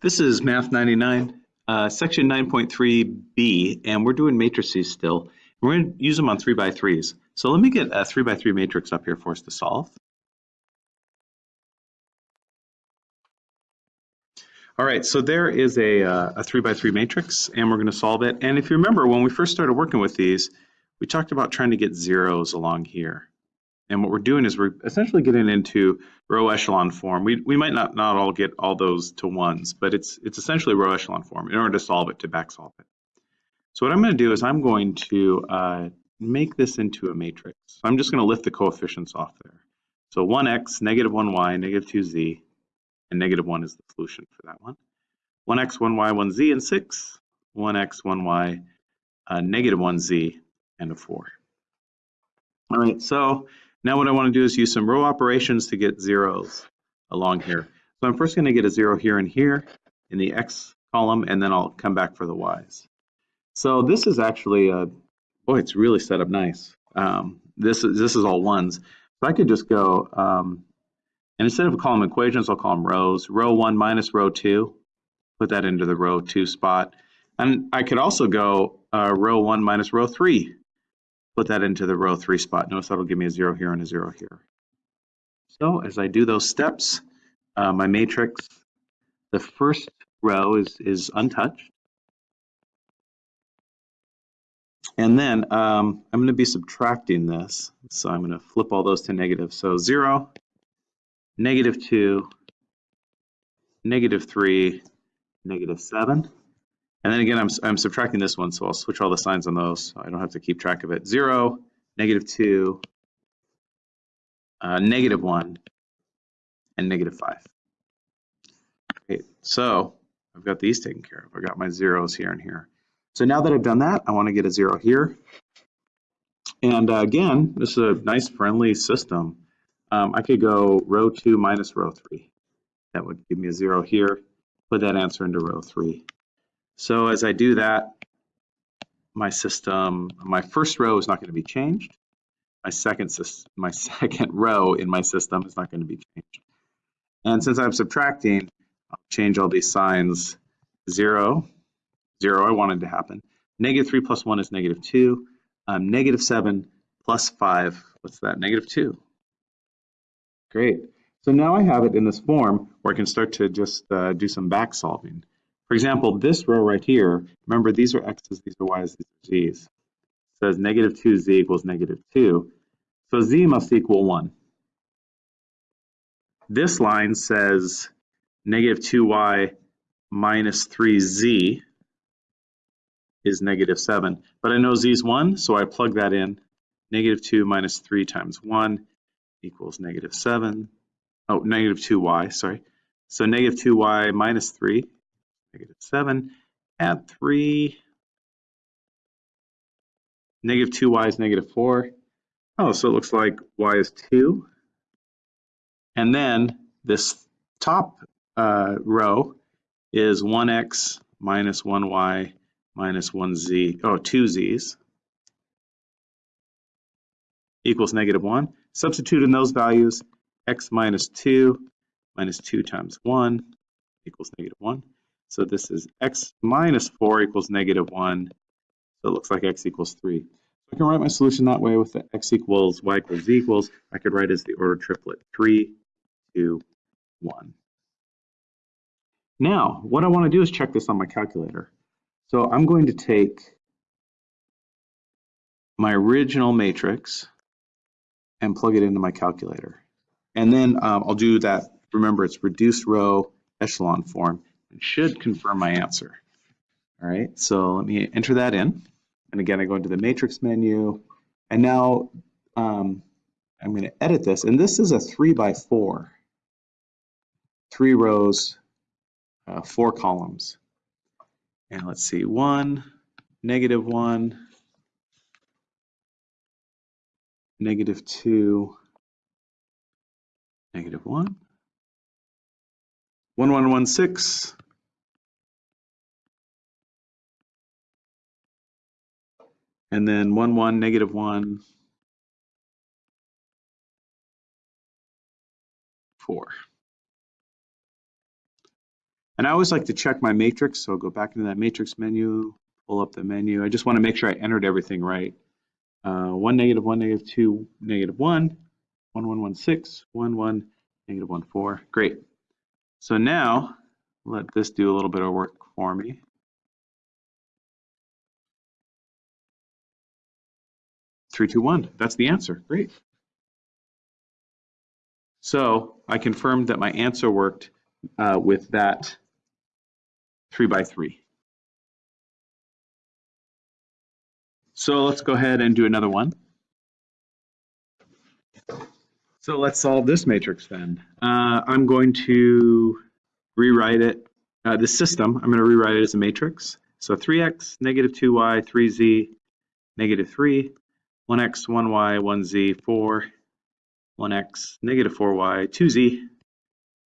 This is Math 99, uh, section 9.3b, and we're doing matrices still. We're going to use them on 3 by 3s. So let me get a 3 by 3 matrix up here for us to solve. All right, so there is a, uh, a 3 by 3 matrix, and we're going to solve it. And if you remember, when we first started working with these, we talked about trying to get zeros along here. And what we're doing is we're essentially getting into row echelon form. We, we might not, not all get all those to ones, but it's, it's essentially row echelon form in order to solve it, to back solve it. So what I'm going to do is I'm going to uh, make this into a matrix. So I'm just going to lift the coefficients off there. So 1x, negative 1y, negative 2z, and negative 1 is the solution for that one. 1x, 1y, 1z, and 6. 1x, 1y, uh, negative 1z, and a 4. All right, so now what I want to do is use some row operations to get zeros along here. So I'm first going to get a zero here and here in the x column, and then I'll come back for the y's. So this is actually, a, boy, it's really set up nice. Um, this, is, this is all ones. So I could just go, um, and instead of them equations, I'll call them rows. Row 1 minus row 2, put that into the row 2 spot. And I could also go uh, row 1 minus row 3, put that into the row three spot. Notice that'll give me a zero here and a zero here. So as I do those steps, uh, my matrix, the first row is, is untouched. And then um, I'm going to be subtracting this. So I'm going to flip all those to negative. So 0, negative 2, negative 3, negative 7. And then again, I'm, I'm subtracting this one, so I'll switch all the signs on those. So I don't have to keep track of it. Zero, negative two, uh, negative one, and negative five. Okay, so I've got these taken care of. I've got my zeros here and here. So now that I've done that, I want to get a zero here. And uh, again, this is a nice friendly system. Um, I could go row two minus row three. That would give me a zero here. Put that answer into row three. So as I do that, my system, my first row is not going to be changed. My second, my second row in my system is not going to be changed. And since I'm subtracting, I'll change all these signs. Zero, zero I wanted to happen. Negative three plus one is negative two. Um, negative seven plus five, what's that? Negative two. Great. So now I have it in this form where I can start to just uh, do some back solving. For example, this row right here, remember these are x's, these are y's, these are z's. It says negative 2z equals negative 2. So z must equal 1. This line says negative 2y minus 3z is negative 7. But I know z is 1, so I plug that in. Negative 2 minus 3 times 1 equals negative 7. Oh, negative 2y, sorry. So negative 2y minus 3 negative 7. Add 3. Negative 2y is negative 4. Oh, so it looks like y is 2. And then this top uh, row is 1x minus 1y minus 1z, oh, 2z's equals negative 1. Substitute in those values, x minus 2 minus 2 times 1 equals negative 1. So this is x minus 4 equals negative 1. So it looks like x equals 3. So I can write my solution that way with the x equals y equals z equals. I could write as the order triplet 3, 2, 1. Now, what I want to do is check this on my calculator. So I'm going to take my original matrix and plug it into my calculator. And then um, I'll do that, remember it's reduced row echelon form. It should confirm my answer. All right, so let me enter that in. And again, I go into the matrix menu. And now um, I'm going to edit this. And this is a three by four, three rows, uh, four columns. And let's see, one, negative one, negative two, negative one, 1116, and then 1, 1, negative 1, 4. And I always like to check my matrix, so I'll go back into that matrix menu, pull up the menu. I just want to make sure I entered everything right. Uh, 1, negative 1, negative 2, negative 1, 1, 1, 1, 6, 1, 1, negative 1, 4. Great. So now, let this do a little bit of work for me. Three, two, one. That's the answer. Great. So I confirmed that my answer worked uh, with that three by three. So let's go ahead and do another one. So let's solve this matrix then. Uh, I'm going to rewrite it, uh, the system, I'm going to rewrite it as a matrix. So 3x, negative 2y, 3z, negative 3, 1x, 1y, 1z, 4, 1x, negative 4y, 2z,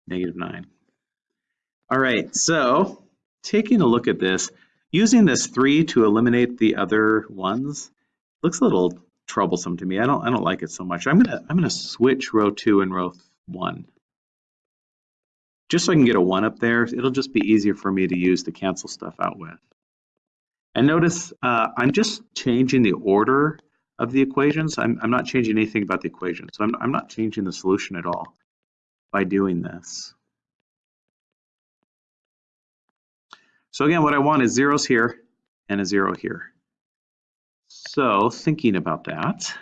negative 9. All right, so taking a look at this, using this 3 to eliminate the other ones looks a little troublesome to me. I don't I don't like it so much. I'm gonna I'm gonna switch row 2 and row 1. Just so I can get a 1 up there, it'll just be easier for me to use to cancel stuff out with. And notice uh, I'm just changing the order of the equations. I'm, I'm not changing anything about the equation. So I'm, I'm not changing the solution at all by doing this. So again, what I want is zeros here and a zero here. So thinking about that,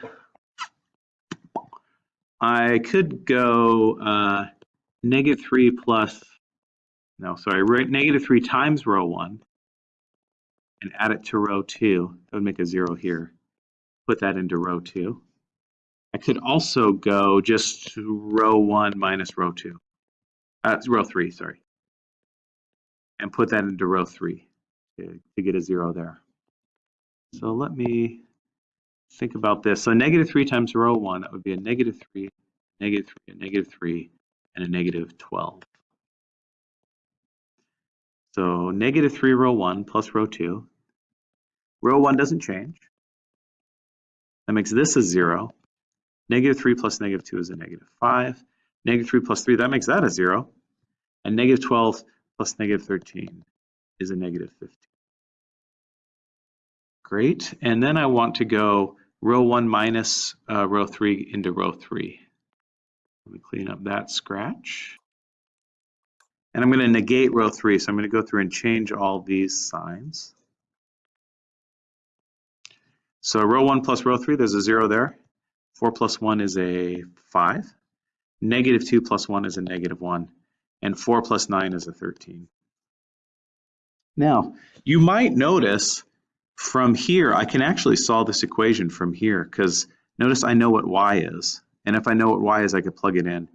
I could go uh, negative 3 plus, no, sorry, negative 3 times row 1 and add it to row 2. That would make a 0 here put that into row two. I could also go just row one minus row two, uh, row three, sorry, and put that into row three to, to get a zero there. So let me think about this. So negative three times row one, that would be a negative three, negative three, a negative three, and a negative 12. So negative three row one plus row two. Row one doesn't change. That makes this a zero. Negative three plus negative two is a negative five. Negative three plus three, that makes that a zero. And negative 12 plus negative 13 is a negative 15. Great, and then I want to go row one minus uh, row three into row three. Let me clean up that scratch. And I'm going to negate row three, so I'm going to go through and change all these signs. So row 1 plus row 3, there's a 0 there. 4 plus 1 is a 5. Negative 2 plus 1 is a negative 1. And 4 plus 9 is a 13. Now, you might notice from here, I can actually solve this equation from here because notice I know what y is. And if I know what y is, I could plug it in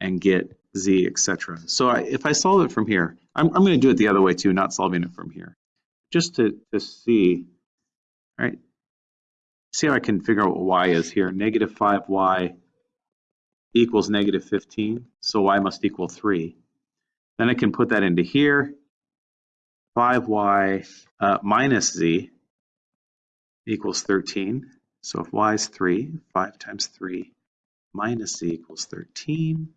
and get z, etc. So I, if I solve it from here, I'm, I'm going to do it the other way too, not solving it from here. Just to, to see, all right, see how I can figure out what y is here. Negative 5y equals negative 15, so y must equal 3. Then I can put that into here. 5y uh, minus z equals 13. So if y is 3, 5 times 3 minus z equals 13.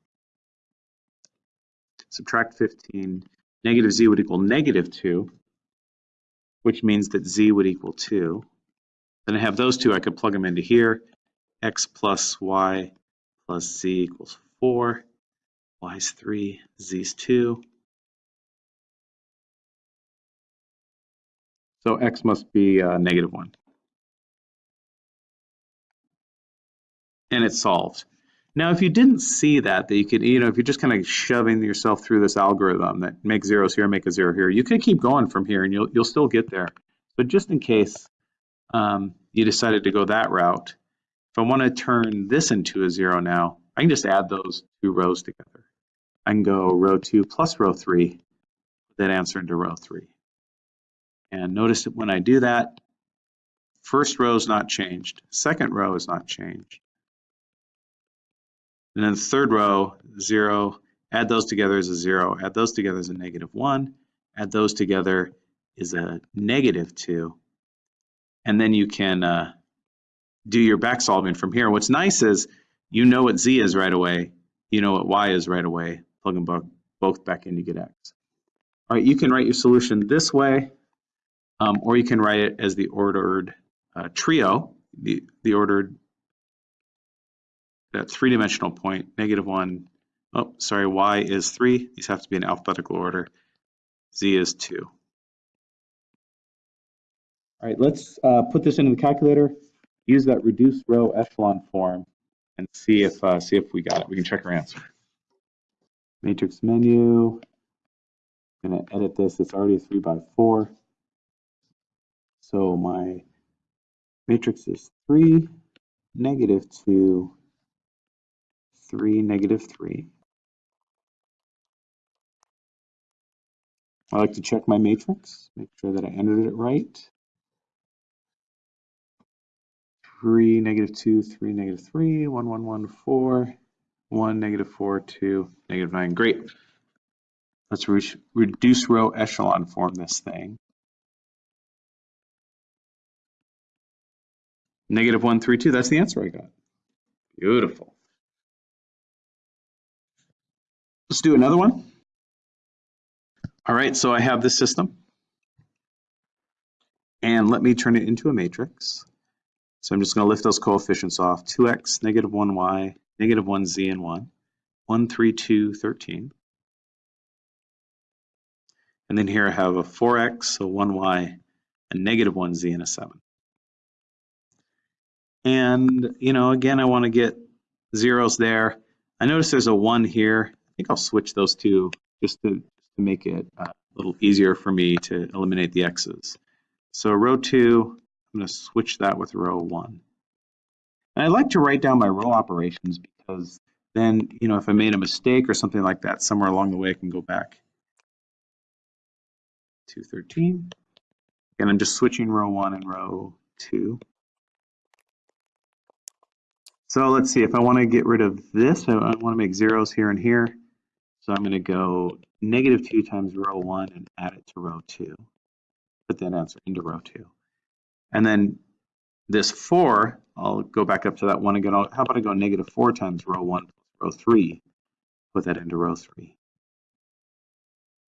Subtract 15. Negative z would equal negative 2, which means that z would equal 2. Then I have those two, I could plug them into here. x plus y plus z equals 4. y is 3, z is 2. So x must be uh, negative 1. And it's solved. Now, if you didn't see that, that you could, you know, if you're just kind of shoving yourself through this algorithm that make zeros here, make a zero here, you could keep going from here and you'll, you'll still get there. But just in case, um, you decided to go that route. If I want to turn this into a zero now, I can just add those two rows together. I can go row two plus row three, that answer into row three. And notice that when I do that, first row is not changed, second row is not changed. And then third row, zero, add those together as a zero, add those together as a negative one, add those together is a negative two, and then you can uh, do your back solving from here. What's nice is you know what z is right away, you know what y is right away, plug them both, both back in to get x. All right, you can write your solution this way, um, or you can write it as the ordered uh, trio, the, the ordered that three-dimensional point, negative one, oh, sorry, y is three. These have to be in alphabetical order. z is two. All right, let's uh, put this into the calculator, use that reduced row echelon form, and see if uh, see if we got it. We can check our answer. Matrix menu. I'm gonna edit this. It's already a three by four. So my matrix is three, negative two, three, negative three. I like to check my matrix, make sure that I entered it right. Three, negative two, three, negative three, one, one, one, four, one, negative four, 1, negative 4, two, negative nine. Great. Let's re reduce row echelon form this thing. Negative one, three, two. That's the answer I got. Beautiful. Let's do another one. All right, so I have this system. And let me turn it into a matrix. So I'm just going to lift those coefficients off. 2x, negative 1y, negative 1z, and 1. 1, 3, 2, 13. And then here I have a 4x, so 1y, a negative 1z, and a 7. And, you know, again, I want to get zeros there. I notice there's a 1 here. I think I'll switch those two just to, to make it uh, a little easier for me to eliminate the x's. So row 2, I'm going to switch that with row 1. And I like to write down my row operations because then, you know, if I made a mistake or something like that, somewhere along the way I can go back to 13. And I'm just switching row 1 and row 2. So let's see, if I want to get rid of this, I want to make zeros here and here. So I'm going to go negative 2 times row 1 and add it to row 2. Put that answer into row 2. And then this 4, I'll go back up to that 1 again. I'll, how about I go negative 4 times row 1 plus row 3. Put that into row 3.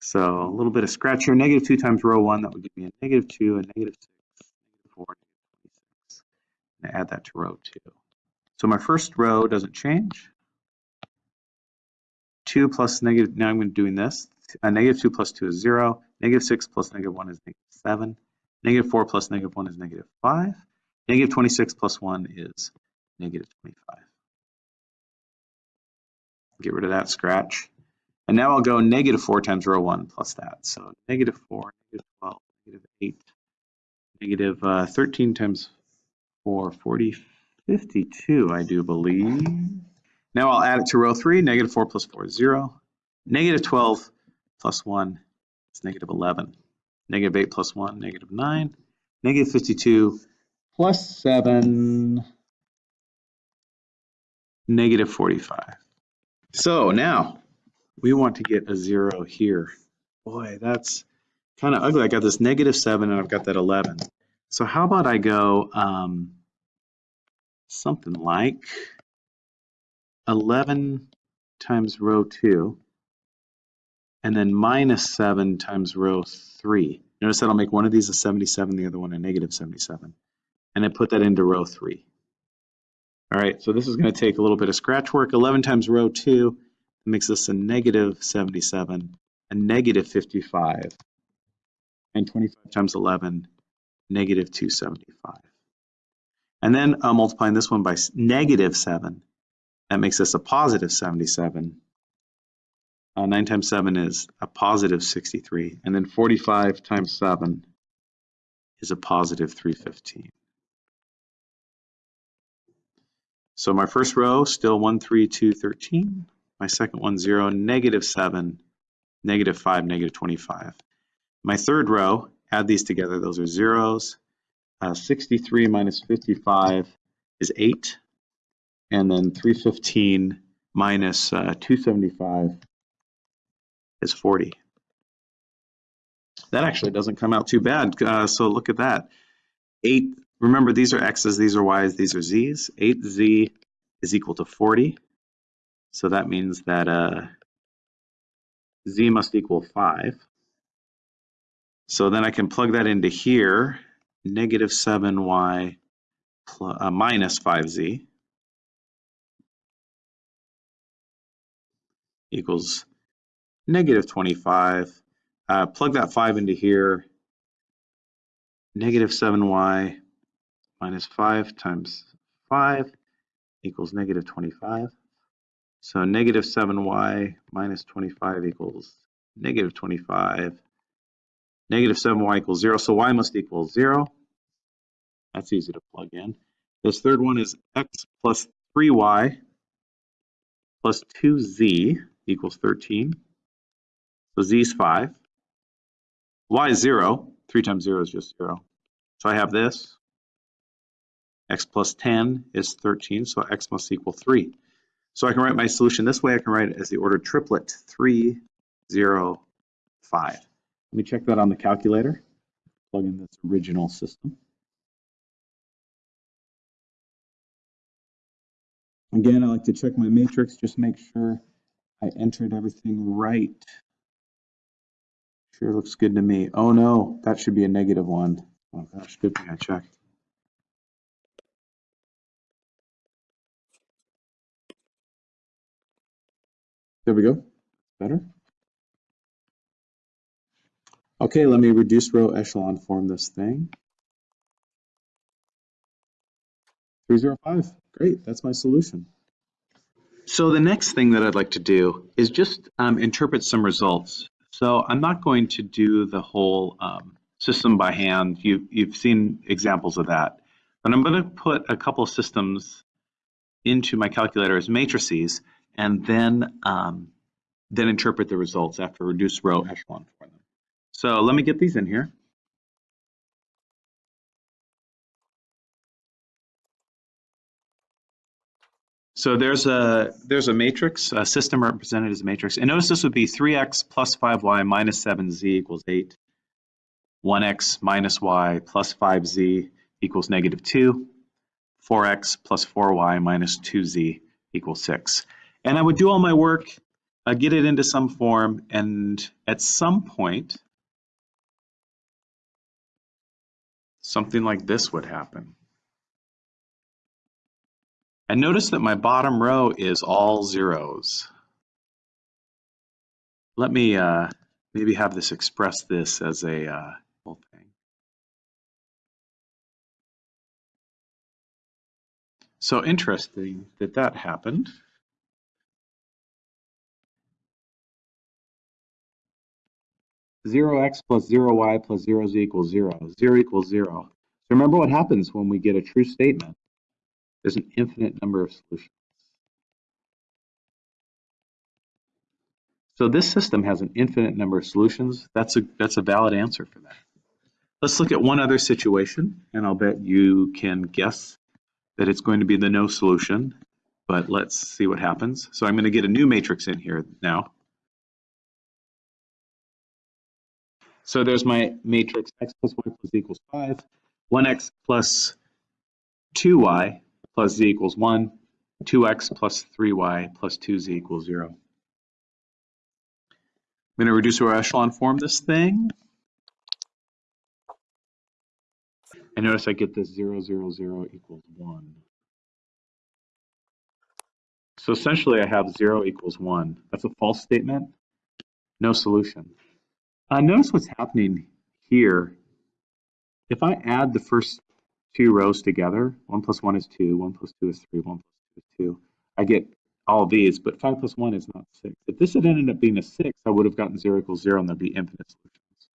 So a little bit of scratch here. Negative 2 times row 1, that would give me a negative 2, a negative 6, negative 4, negative 26. And add that to row 2. So my first row doesn't change. 2 plus negative, now I'm doing this. A negative 2 plus 2 is 0. Negative 6 plus negative 1 is negative 7. Negative 4 plus negative 1 is negative 5. Negative 26 plus 1 is negative 25. Get rid of that scratch. And now I'll go negative 4 times row 1 plus that. So negative 4, negative 12, negative 8, negative, uh, 13 times 4, 40, 52, I do believe. Now I'll add it to row 3. Negative 4 plus 4 is 0. Negative 12 plus 1 is negative 11. Negative 8 plus 1, negative 9. Negative 52 plus 7, negative 45. So now we want to get a 0 here. Boy, that's kind of ugly. I got this negative 7 and I've got that 11. So how about I go um, something like 11 times row 2 and then minus 7 times row 3. Notice that I'll make one of these a 77, the other one a negative 77. And then put that into row 3. All right, so this is going to take a little bit of scratch work. 11 times row 2 makes this a negative 77, a negative 55, and 25 times 11, negative 275. And then uh, multiplying this one by negative 7, that makes us a positive 77. Uh, 9 times 7 is a positive 63. And then 45 times 7 is a positive 315. So my first row, still 1, 3, 2, 13. My second one, 0, negative 7, negative 5, negative 25. My third row, add these together. Those are zeros. Uh, 63 minus 55 is 8. And then 315 minus uh, 275 is 40. That actually doesn't come out too bad. Uh, so look at that. 8, remember these are x's, these are y's, these are z's. 8z is equal to 40. So that means that uh, z must equal 5. So then I can plug that into here, negative 7y plus, uh, minus 5z equals negative 25. Uh, plug that 5 into here, negative 7y minus 5 times 5 equals negative 25. So negative 7y minus 25 equals negative 25. Negative 7y equals 0, so y must equal 0. That's easy to plug in. This third one is x plus 3y plus 2z equals 13. So z is 5. y is 0. 3 times 0 is just 0. So I have this. x plus 10 is 13, so x must equal 3. So I can write my solution this way. I can write it as the ordered triplet 3, 0, 5. Let me check that on the calculator. Plug in this original system. Again, I like to check my matrix, just make sure I entered everything right. Sure looks good to me. Oh no, that should be a negative one. Oh gosh, good thing I checked. There we go. Better. Okay, let me reduce row echelon form this thing. 305. Great, that's my solution. So the next thing that I'd like to do is just um, interpret some results. So I'm not going to do the whole um, system by hand. You, you've seen examples of that. But I'm going to put a couple systems into my calculator as matrices and then um, then interpret the results after reduced row echelon for them. So let me get these in here. So there's a there's a matrix, a system represented as a matrix. And notice this would be 3x plus 5y minus 7z equals 8. 1x minus y plus 5z equals negative 2. 4x plus 4y minus 2z equals 6. And I would do all my work, get it into some form, and at some point, something like this would happen. And notice that my bottom row is all zeros. Let me uh, maybe have this express this as a uh, whole thing. So interesting that that happened. Zero x plus zero y plus zero z equals zero. Zero equals zero. So remember what happens when we get a true statement. There's an infinite number of solutions. So this system has an infinite number of solutions. That's a, that's a valid answer for that. Let's look at one other situation, and I'll bet you can guess that it's going to be the no solution, but let's see what happens. So I'm going to get a new matrix in here now. So there's my matrix x plus y plus equals 5, 1x plus 2y plus z equals 1, 2x plus 3y plus 2z equals 0. I'm going to reduce row echelon form this thing. And notice I get this 0, 0, 0 equals 1. So essentially I have 0 equals 1. That's a false statement. No solution. Uh, notice what's happening here. If I add the first two rows together. 1 plus 1 is 2, 1 plus 2 is 3, 1 plus 2 is 2. I get all these, but 5 plus 1 is not 6. If this had ended up being a 6, I would have gotten 0 equals 0, and there'd be infinite solutions.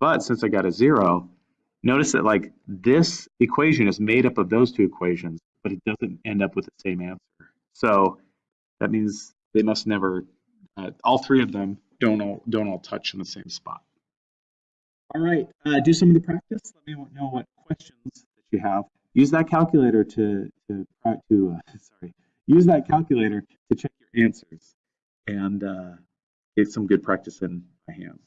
But since I got a 0, notice that like this equation is made up of those two equations, but it doesn't end up with the same answer. So that means they must never, uh, all three of them don't all, don't all touch in the same spot. All right, uh, do some of the practice. Let me know what questions you have, use that calculator to, to, to uh, sorry, use that calculator to check your answers and uh, get some good practice in by hand.